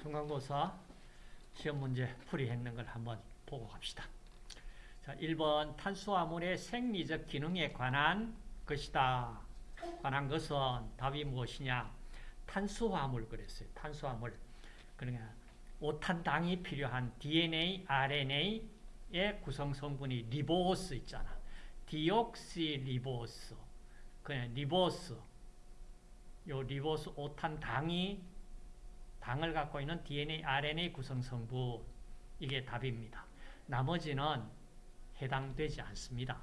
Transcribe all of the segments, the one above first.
중간고사 시험 문제 풀이했는 걸 한번 보고 갑시다. 자, 1번 탄수화물의 생리적 기능에 관한 것이다. 관한 것은 답이 무엇이냐? 탄수화물 그랬어요. 탄수화물. 그러니까 오탄당이 필요한 DNA, RNA의 구성 성분이 리보스 있잖아. 디옥시리보스. 그냥 리보스. 요 리보스 오탄당이 당을 갖고 있는 DNA, RNA 구성 성분. 이게 답입니다. 나머지는 해당되지 않습니다.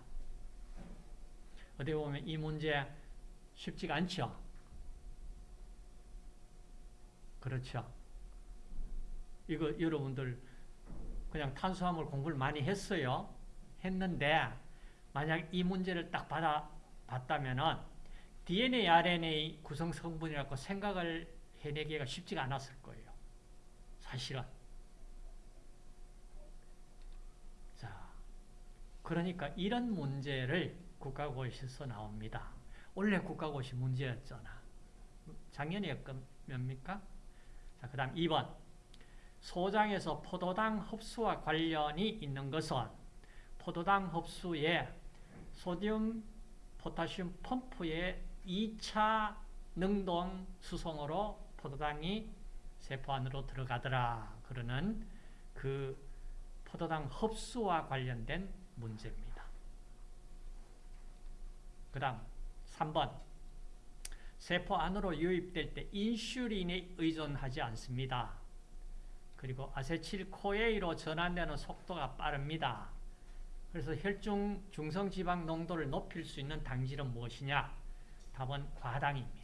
어떻게 보면 이 문제 쉽지가 않죠? 그렇죠? 이거 여러분들 그냥 탄수화물 공부를 많이 했어요. 했는데 만약 이 문제를 딱 받아 봤다면은 DNA, RNA 구성 성분이라고 생각을 해내기가 쉽지가 않았을 거예요. 사실은. 자, 그러니까 이런 문제를 국가고시에서 나옵니다. 원래 국가고시 문제였잖아. 작년이었습니까? 자, 그 다음 2번. 소장에서 포도당 흡수와 관련이 있는 것은 포도당 흡수에 소듐, 포타슘 펌프의 2차 능동 수송으로 포도당이 세포 안으로 들어가더라. 그러는 그 포도당 흡수와 관련된 문제입니다. 그 다음 3번 세포 안으로 유입될 때 인슐린에 의존하지 않습니다. 그리고 아세틸코에이로 전환되는 속도가 빠릅니다. 그래서 혈중 중성지방 농도를 높일 수 있는 당질은 무엇이냐? 답은 과당입니다.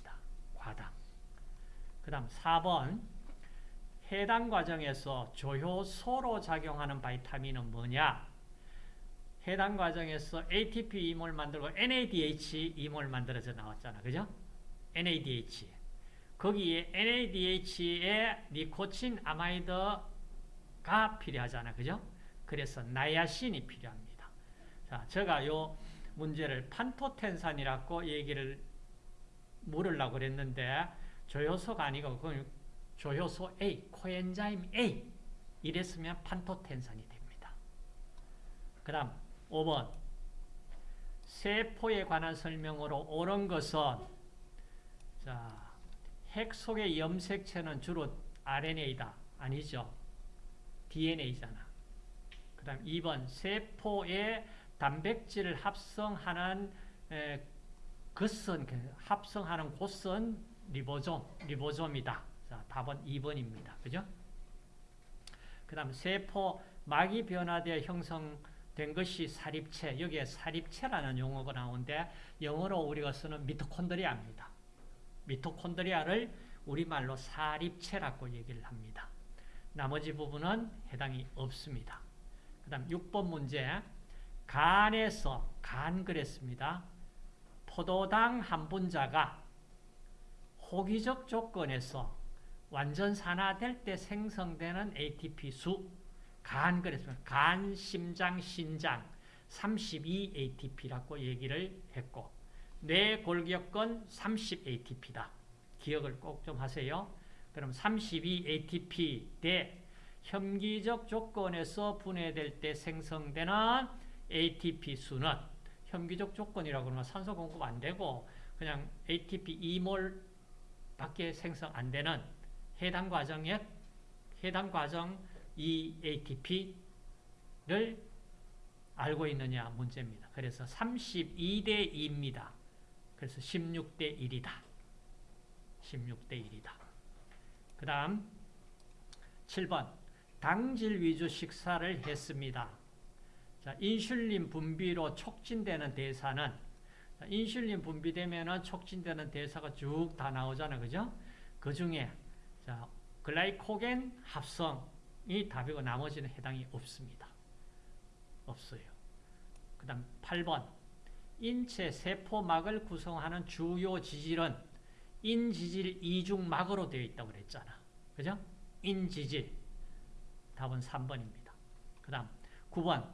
그 다음 4번 해당 과정에서 조효소로 작용하는 바이타민은 뭐냐? 해당 과정에서 ATP 이몰 만들고 NADH 이몰 만들어져 나왔잖아. 그죠? NADH. 거기에 NADH에 니코틴 아마이드가 필요하잖아. 그죠? 그래서 나야신이 필요합니다. 자, 제가 요 문제를 판토텐산이라고 얘기를 물으려고 그랬는데 조효소가 아니고 그건 조효소 A, 코엔자임 A 이랬으면 판토텐산이 됩니다. 그 다음 5번 세포에 관한 설명으로 옳은 것은 자, 핵 속의 염색체는 주로 RNA다. 아니죠. DNA잖아. 그 다음 2번 세포에 단백질을 합성하는 에, 것은 합성하는 곳은 리보솜, 리보솜이다. 자, 답은 2번입니다. 그죠? 그 다음 세포 막이 변화되어 형성된 것이 사립체. 여기에 사립체라는 용어가 나오는데 영어로 우리가 쓰는 미토콘드리아입니다. 미토콘드리아를 우리말로 사립체라고 얘기를 합니다. 나머지 부분은 해당이 없습니다. 그 다음 6번 문제 간에서 간 그랬습니다. 포도당 한 분자가 호기적 조건에서 완전 산화될 때 생성되는 ATP 수, 간 그랬습니다. 간, 심장, 신장 32 ATP라고 얘기를 했고 뇌 골격근 30 ATP다. 기억을 꼭 좀 하세요. 그럼 32 ATP 대 혐기적 조건에서 분해될 때 생성되는 ATP 수는 혐기적 조건이라고 그러면 산소 공급 안 되고 그냥 ATP 2몰 밖에 생성 안 되는 해당 과정에 해당 과정 이 ATP를 알고 있느냐 문제입니다. 그래서 32대 2입니다. 그래서 16대 1이다. 16대 1이다. 그 다음 7번 당질 위주 식사를 했습니다. 자, 인슐린 분비로 촉진되는 대사는 자, 인슐린 분비되면 촉진되는 대사가 쭉 다 나오잖아요. 그죠? 그 중에 자, 글라이코겐 합성이 답이고 나머지는 해당이 없습니다. 없어요. 그 다음 8번 인체 세포막을 구성하는 주요 지질은 인지질 이중막으로 되어 있다고 그랬잖아. 그죠? 인지질. 답은 3번입니다. 그 다음 9번 자,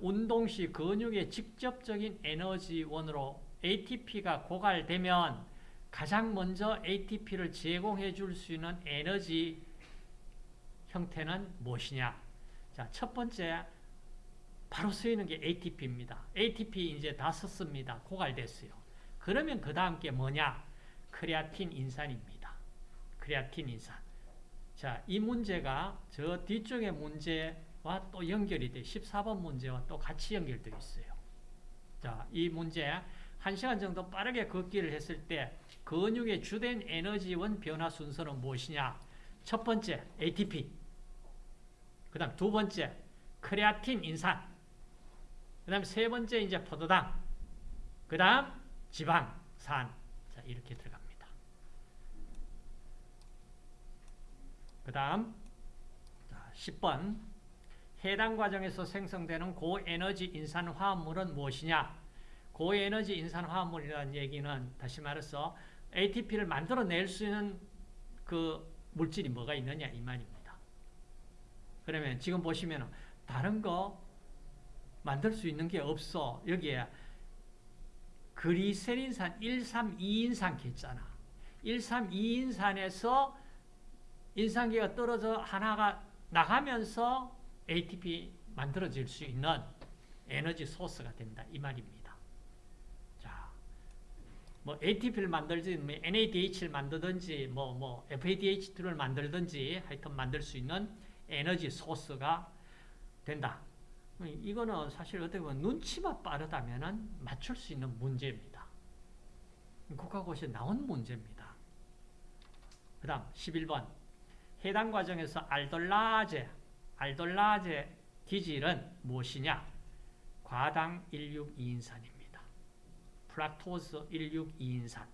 운동 시 근육의 직접적인 에너지원으로 ATP가 고갈되면 가장 먼저 ATP를 제공해 줄 수 있는 에너지 형태는 무엇이냐? 자, 첫 번째 바로 쓰이는 게 ATP입니다. ATP 이제 다 썼습니다. 고갈됐어요. 그러면 그 다음 게 뭐냐? 크레아틴 인산입니다. 크레아틴 인산. 자, 이 문제가 저 뒤쪽의 문제와 또 연결이 돼. 14번 문제와 또 같이 연결되어 있어요. 자, 이 문제 1시간 정도 빠르게 걷기를 했을 때 근육의 주된 에너지원 변화 순서는 무엇이냐? 첫 번째, ATP. 그 다음 두 번째, 크레아틴 인산. 그 다음 세 번째, 이제 포도당. 그 다음, 지방 산. 자, 이렇게 들어갑니다. 그 다음, 10번. 해당 과정에서 생성되는 고에너지 인산 화합물은 무엇이냐? 고에너지 인산 화합물이라는 얘기는 다시 말해서 ATP를 만들어낼 수 있는 그 물질이 뭐가 있느냐 이 말입니다. 그러면 지금 보시면 다른 거 만들 수 있는 게 없어. 여기에 그리세린산 132인산 했잖아. 132인산에서 인산계가 떨어져 하나가 나가면서 ATP 만들어질 수 있는 에너지 소스가 된다. 이 말입니다. 자, 뭐 ATP를 만들지, 뭐 NADH를 만들든지, 뭐, 뭐 FADH2를 만들든지 하여튼 만들 수 있는 에너지 소스가 된다. 이거는 사실 어떻게 보면 눈치만 빠르다면 맞출 수 있는 문제입니다. 국가고시에 나온 문제입니다. 그 다음 11번 해당 과정에서 알돌라제 알돌라제 기질은 무엇이냐? 과당 162인산입니다. fructose 162인산.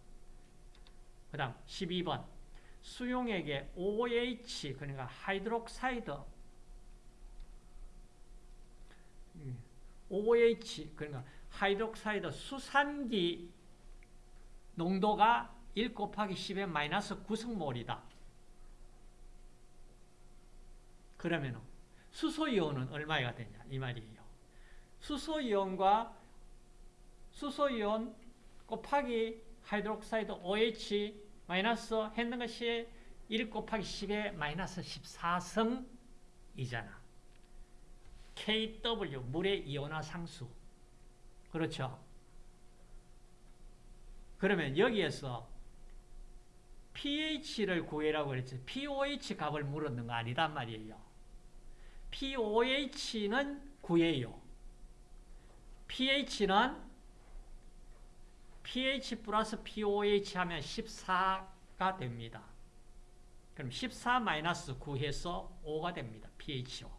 그 다음 12번 수용액에 OH 그러니까 hydroxide OH 그러니까 hydroxide 수산기 농도가 1 곱하기 10의 마이너스 9승몰이다. 그러면 수소이온은 얼마가 되냐 이 말이에요. 수소이온과 수소이온 곱하기 hydroxide OH 마이너스 했는 것이 1 곱하기 10의 마이너스 14승이잖아. KW 물의 이온화 상수. 그렇죠? 그러면 여기에서 pH를 구해라고 그랬지. pOH 값을 물었는 거 아니단 말이에요. pOH는 구해요. pH는 pH 플러스 pOH 하면 14가 됩니다. 그럼 14 마이너스 9 해서 5가 됩니다. pHO.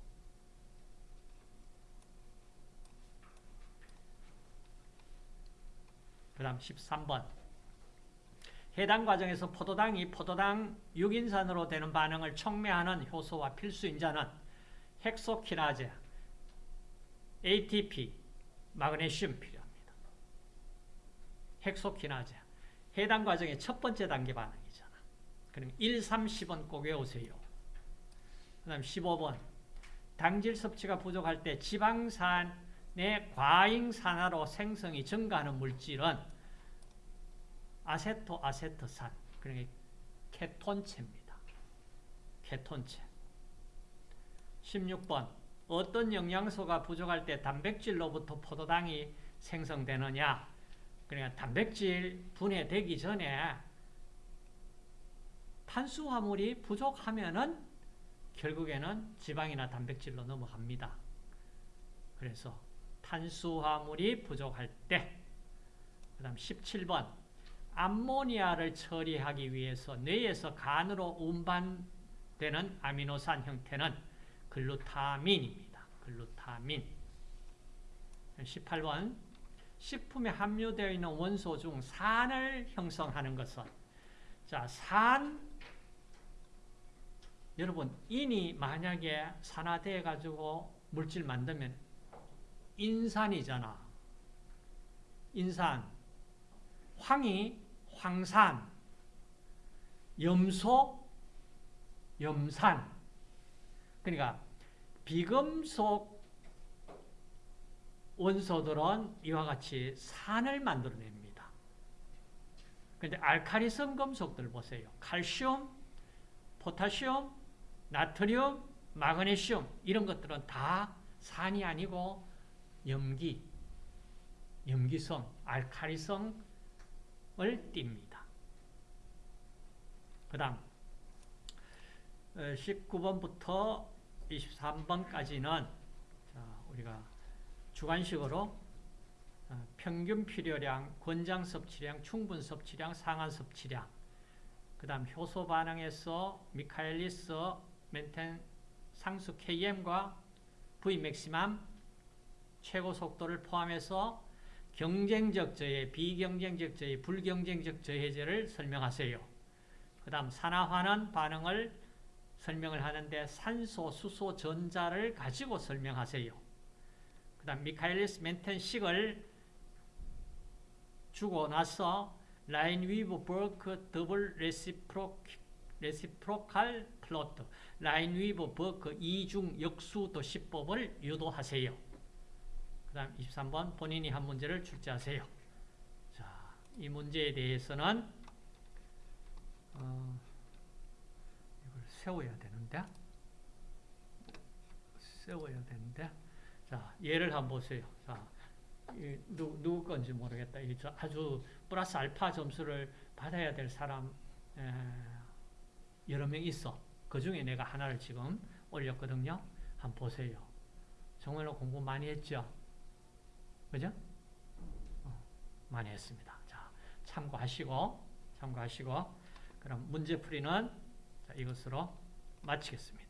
그 다음 13번 해당 과정에서 포도당이 포도당 6인산으로 되는 반응을 촉매하는 효소와 필수 인자는 헥소키나제, ATP, 마그네슘 필요합니다. 헥소키나제 해당 과정의 첫 번째 단계 반응이잖아. 그럼 1, 3, 10은 꼭 외우세요. 그 다음 15번 당질 섭취가 부족할 때 지방산의 과잉산화로 생성이 증가하는 물질은 아세토 아세트산 그러니까 케톤체입니다. 케톤체 16번 어떤 영양소가 부족할 때 단백질로부터 포도당이 생성되느냐 그러니까 단백질 분해되기 전에 탄수화물이 부족하면은 결국에는 지방이나 단백질로 넘어갑니다. 그래서 탄수화물이 부족할 때, 그 다음 17번, 암모니아를 처리하기 위해서 뇌에서 간으로 운반되는 아미노산 형태는 글루타민입니다. 글루타민. 18번, 식품에 함유되어 있는 원소 중 산을 형성하는 것은 자, 산 여러분, 인이 만약에 산화돼 가지고 물질 만들면 인산이잖아. 인산. 황이 황산. 염소 염산. 그러니까 비금속 원소들은 이와 같이 산을 만들어냅니다. 그런데 알카리성 금속들 보세요. 칼슘, 포타슘, 나트륨, 마그네슘 이런 것들은 다 산이 아니고 염기, 염기성, 알카리성을 띱니다. 그 다음 19번부터 23번까지는 우리가 주관식으로 어, 평균 필요량, 권장 섭취량, 충분 섭취량, 상한 섭취량 그 다음 효소 반응에서 미카엘리스 멘텐 상수 KM과 V 맥시멈 최고 속도를 포함해서 경쟁적 저해, 비경쟁적 저해, 불경쟁적 저해제를 설명하세요. 그 다음 산화환원 반응을 설명을 하는데 산소, 수소, 전자를 가지고 설명하세요. 그 다음 미카엘리스 멘텐식을 주고 나서 라인 위브 버크 더블 레시프로, 레시프로칼 플로트 라인 위브 버크 이중 역수 도시법을 유도하세요. 그 다음 23번 본인이 한 문제를 출제하세요. 자, 이 문제에 대해서는 어, 세워야 되는데 세워야 되는데 자, 예를 한번 보세요. 자, 누, 누구 건지 모르겠다. 아주 플러스 알파 점수를 받아야 될 사람 에, 여러 명 있어. 그 중에 내가 하나를 지금 올렸거든요. 한번 보세요. 정말로 공부 많이 했죠? 그죠? 어, 많이 했습니다. 자, 참고하시고, 참고하시고, 그럼 문제풀이는 이것으로 마치겠습니다.